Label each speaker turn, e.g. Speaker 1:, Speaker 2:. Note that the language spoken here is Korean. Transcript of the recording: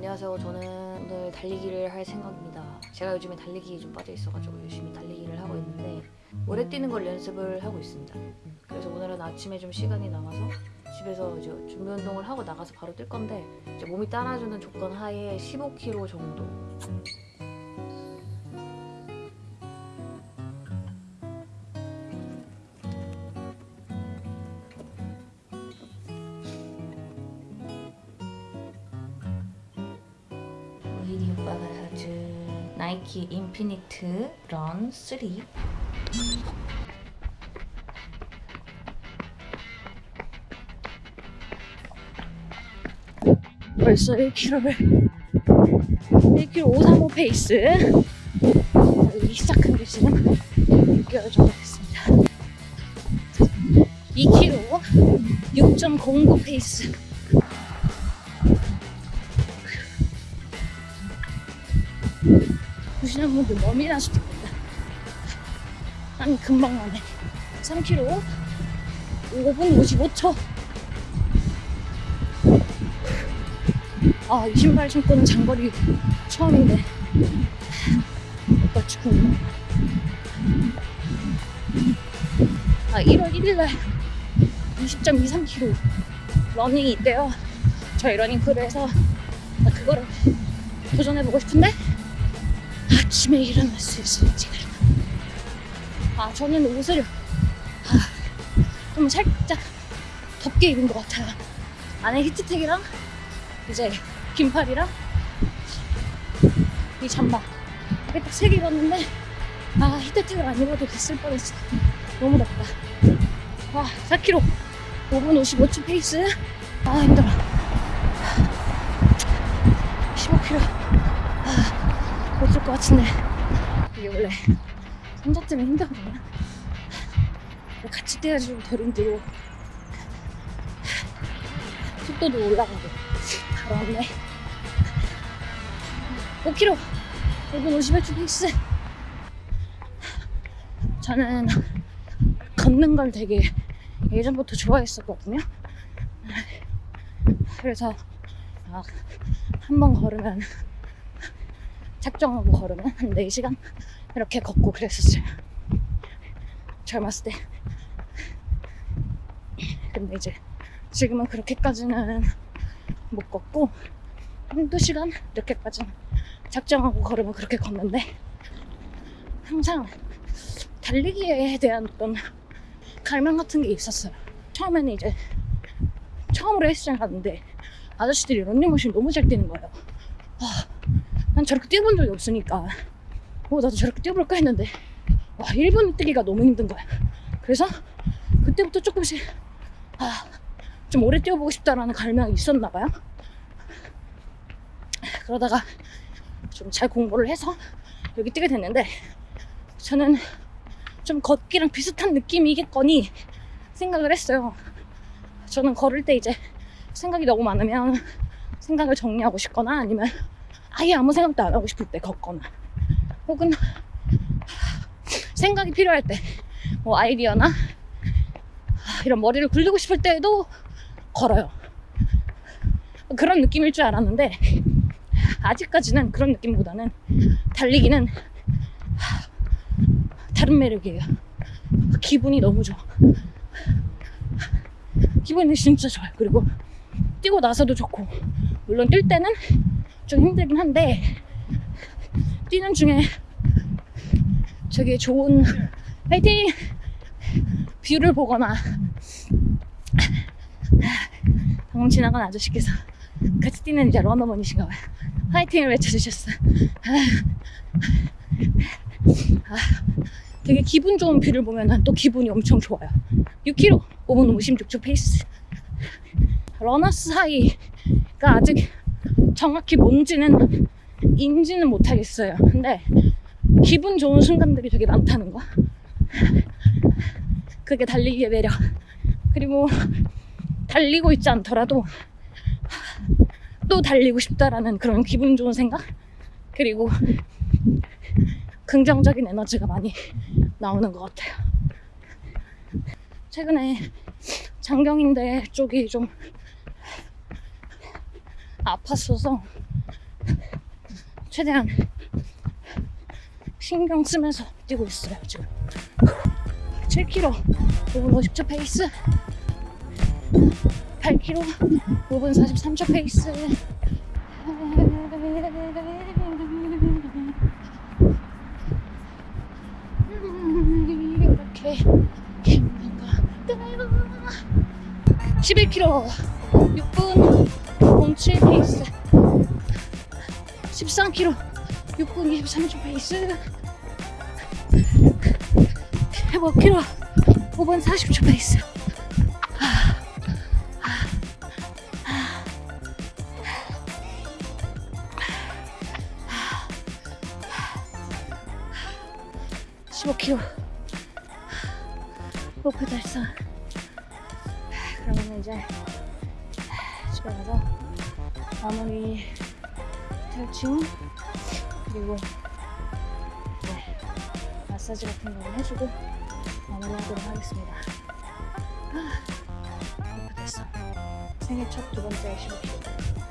Speaker 1: 안녕하세요. 저는 오늘 달리기를 할 생각입니다. 제가 요즘에 달리기에 좀 빠져 있어가지고 열심히 달리기를 하고 있는데 오래 뛰는 걸 연습을 하고 있습니다. 그래서 오늘은 아침에 좀 시간이 남아서 집에서 이제 준비 운동을 하고 나가서 바로 뛸 건데 몸이 따라주는 조건 하에 15km 정도. 나이키 인피니트 런 3
Speaker 2: 벌써 1km를 1km 535 페이스. 시작한 지 지금 6개월 정도 됐습니다. 2km 6.09 페이스 보시는 분들 날 수도 있겠다 아니 금방 나네 3km 5분 55초 아, 이 신발 신고는 장거리 처음인데. 오빠 축구는. 아, 1월 1일날 20.23km 러닝이 있대요. 저희 러닝 crew에서 나 그거를 도전해보고 싶은데 아침에 일어날 수 있을지. 아, 저는 옷을 아, 좀 살짝 덥게 입은 것 같아요. 안에 히트텍이랑 이제 긴팔이랑 이 잠바. 이게 딱 세 개 입었는데 아 히트텍을 안 입어도 됐을 뻔했어. 너무 덥다. 와 4km 5분 55초 페이스. 아 힘들어. 15km 아, 못쓸 것 같은데. 이게 원래 혼자 뛰면 힘들거든요 같이 뛰어야지 좀 덜 힘들고 속도도 올라가고. 왔네. 5km 5분 51초 페이스. 저는 걷는 걸 되게 예전부터 좋아했었거든요. 그래서 막 한 번 걸으면 작정하고 걸으면 한 4시간 이렇게 걷고 그랬었어요 젊었을 때 근데 이제 지금은 그렇게까지는 못 걷고 한두 시간 이렇게까지는 작정하고 걸으면 그렇게 걷는데 항상 달리기에 대한 어떤 갈망 같은 게 있었어요. 처음에는 이제 처음으로 헬스장 갔는데 아저씨들이 런닝머신 너무 잘 뛰는 거예요. 와, 난 저렇게 뛰어본 적이 없으니까 어, 나도 저렇게 뛰어볼까 했는데 와, 1분 뛰기가 너무 힘든 거야. 그래서 그때부터 조금씩 아, 좀 오래 뛰어보고 싶다라는 갈망이 있었나 봐요. 그러다가 좀 잘 공부를 해서 여기 뛰게 됐는데 저는 좀 걷기랑 비슷한 느낌이겠거니 생각을 했어요. 저는 걸을 때 이제 생각이 너무 많으면 생각을 정리하고 싶거나 아니면 아예 아무 생각도 안 하고 싶을 때 걷거나 혹은 생각이 필요할 때 뭐 아이디어나 이런 머리를 굴리고 싶을 때에도 걸어요. 그런 느낌일 줄 알았는데 아직까지는 그런 느낌보다는 달리기는 다른 매력이에요. 기분이 너무 좋아. 기분이 진짜 좋아요. 그리고 뛰고 나서도 좋고 물론 뛸 때는 좀 힘들긴 한데 뛰는 중에 되게 좋은 파이팅 view를 보거나 방금 지나간 아저씨께서 같이 뛰는 이제 러너분이신가 봐요. 화이팅을 외쳐주셨어. 아, 되게 기분 좋은 view를 보면 또 기분이 엄청 좋아요. 6km, 5분 56초 페이스. runner's high가 아직 정확히 뭔지는 인지는 못하겠어요. 근데 기분 좋은 순간들이 되게 많다는 거. 그게 달리기의 매력. 그리고 달리고 있지 않더라도 또 달리고 싶다라는 그런 기분 좋은 생각 그리고 긍정적인 에너지가 많이 나오는 것 같아요. 최근에 장경인대 쪽이 좀 아팠어서 최대한 신경 쓰면서 뛰고 있어요 지금. 7km 5분 50초 페이스 8km 5분 43초 페이스. 이렇게 힘든가. 11km 6분 07 페이스 13km 6분 23초 페이스. 15km 5분 40초 페이스. 15km 목표 달성 그러면 이제 집에 가서 마무리 탈춤 그리고 네, 마사지 같은 거 해주고 마무리하도록 하겠습니다. 아, 달성 생애 첫 두 번째 15km